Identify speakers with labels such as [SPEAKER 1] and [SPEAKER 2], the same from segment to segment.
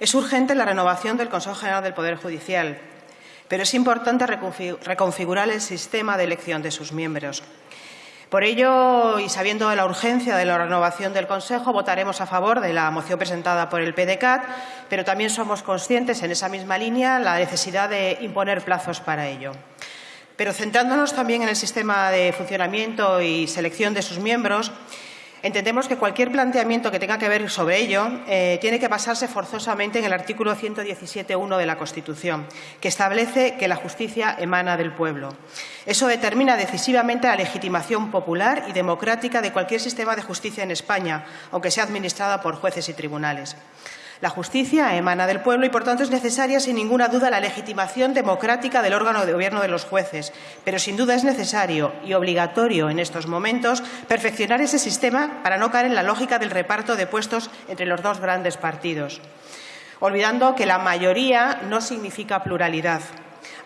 [SPEAKER 1] Es urgente la renovación del Consejo General del Poder Judicial, pero es importante reconfigurar el sistema de elección de sus miembros. Por ello, y sabiendo de la urgencia de la renovación del Consejo, votaremos a favor de la moción presentada por el PDCAT, pero también somos conscientes, en esa misma línea, la necesidad de imponer plazos para ello. Pero centrándonos también en el sistema de funcionamiento y selección de sus miembros, Entendemos que cualquier planteamiento que tenga que ver sobre ello eh, tiene que basarse forzosamente en el artículo 117.1 de la Constitución, que establece que la justicia emana del pueblo. Eso determina decisivamente la legitimación popular y democrática de cualquier sistema de justicia en España, aunque sea administrada por jueces y tribunales. La justicia emana del pueblo y, por tanto, es necesaria, sin ninguna duda, la legitimación democrática del órgano de gobierno de los jueces. Pero, sin duda, es necesario y obligatorio en estos momentos perfeccionar ese sistema para no caer en la lógica del reparto de puestos entre los dos grandes partidos, olvidando que la mayoría no significa pluralidad.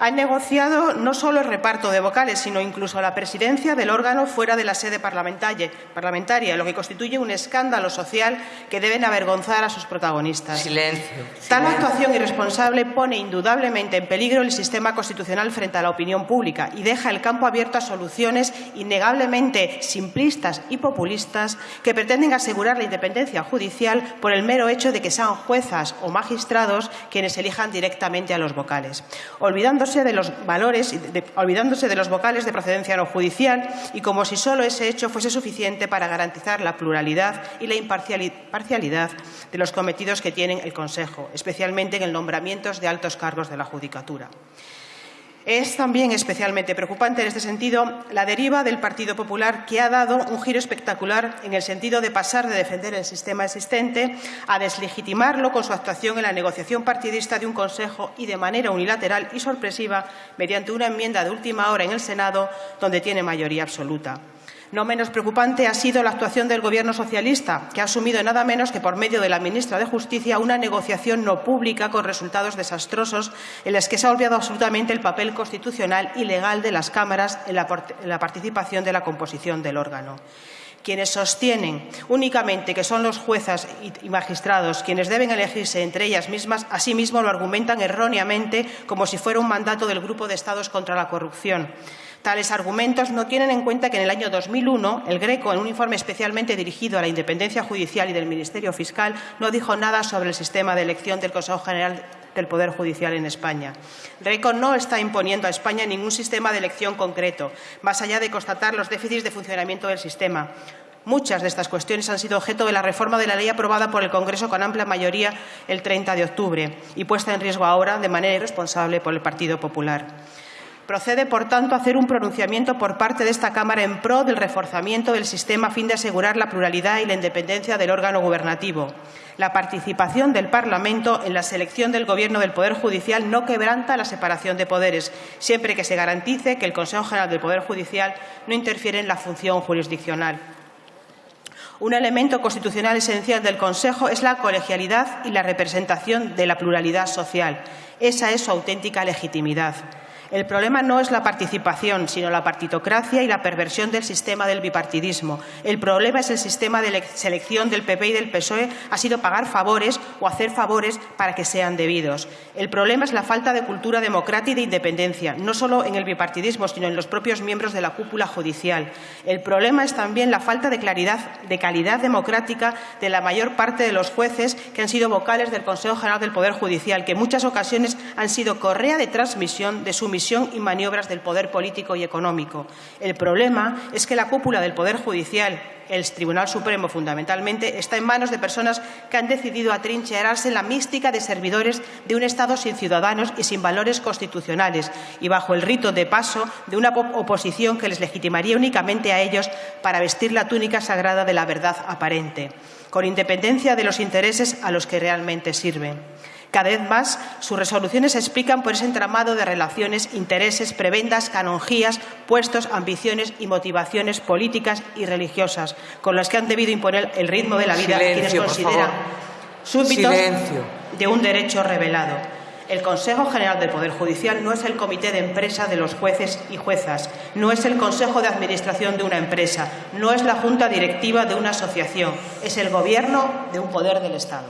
[SPEAKER 1] Han negociado no solo el reparto de vocales, sino incluso la presidencia del órgano fuera de la sede parlamentaria, lo que constituye un escándalo social que deben avergonzar a sus protagonistas.
[SPEAKER 2] Silencio.
[SPEAKER 1] Tal actuación irresponsable pone indudablemente en peligro el sistema constitucional frente a la opinión pública y deja el campo abierto a soluciones innegablemente simplistas y populistas que pretenden asegurar la independencia judicial por el mero hecho de que sean juezas o magistrados quienes elijan directamente a los vocales olvidándose de los valores, olvidándose de los vocales de procedencia no judicial y como si solo ese hecho fuese suficiente para garantizar la pluralidad y la imparcialidad de los cometidos que tienen el Consejo, especialmente en el nombramiento de altos cargos de la Judicatura. Es también especialmente preocupante en este sentido la deriva del Partido Popular, que ha dado un giro espectacular en el sentido de pasar de defender el sistema existente a deslegitimarlo con su actuación en la negociación partidista de un Consejo y de manera unilateral y sorpresiva mediante una enmienda de última hora en el Senado, donde tiene mayoría absoluta. No menos preocupante ha sido la actuación del Gobierno socialista, que ha asumido nada menos que por medio de la ministra de Justicia una negociación no pública con resultados desastrosos en las que se ha olvidado absolutamente el papel constitucional y legal de las cámaras en la, participación de la composición del órgano quienes sostienen únicamente que son los juezas y magistrados quienes deben elegirse entre ellas mismas, asimismo lo argumentan erróneamente como si fuera un mandato del Grupo de Estados contra la corrupción. Tales argumentos no tienen en cuenta que en el año 2001 el Greco, en un informe especialmente dirigido a la independencia judicial y del Ministerio Fiscal, no dijo nada sobre el sistema de elección del Consejo General del Poder Judicial en España. Greco no está imponiendo a España ningún sistema de elección concreto, más allá de constatar los déficits de funcionamiento del sistema. Muchas de estas cuestiones han sido objeto de la reforma de la ley aprobada por el Congreso con amplia mayoría el 30 de octubre y puesta en riesgo ahora de manera irresponsable por el Partido Popular. Procede, por tanto, hacer un pronunciamiento por parte de esta Cámara en pro del reforzamiento del sistema a fin de asegurar la pluralidad y la independencia del órgano gubernativo. La participación del Parlamento en la selección del Gobierno del Poder Judicial no quebranta la separación de poderes, siempre que se garantice que el Consejo General del Poder Judicial no interfiere en la función jurisdiccional. Un elemento constitucional esencial del Consejo es la colegialidad y la representación de la pluralidad social. Esa es su auténtica legitimidad. El problema no es la participación, sino la partitocracia y la perversión del sistema del bipartidismo. El problema es el sistema de selección del PP y del PSOE ha sido pagar favores o hacer favores para que sean debidos. El problema es la falta de cultura democrática y de independencia, no solo en el bipartidismo, sino en los propios miembros de la cúpula judicial. El problema es también la falta de claridad, de calidad democrática de la mayor parte de los jueces que han sido vocales del Consejo General del Poder Judicial, que en muchas ocasiones han sido correa de transmisión de su misión y maniobras del poder político y económico. El problema es que la cúpula del Poder Judicial, el Tribunal Supremo fundamentalmente, está en manos de personas que han decidido atrincherarse en la mística de servidores de un Estado sin ciudadanos y sin valores constitucionales y bajo el rito de paso de una oposición que les legitimaría únicamente a ellos para vestir la túnica sagrada de la verdad aparente, con independencia de los intereses a los que realmente sirven. Cada vez más, sus resoluciones se explican por ese entramado de relaciones, intereses, prebendas, canonjías, puestos, ambiciones y motivaciones políticas y religiosas, con las que han debido imponer el ritmo de la vida quienes consideran súbditos de un derecho revelado. El Consejo General del Poder Judicial no es el comité de empresa de los jueces y juezas, no es el Consejo de Administración de una empresa, no es la Junta Directiva de una asociación, es el Gobierno de un poder del Estado.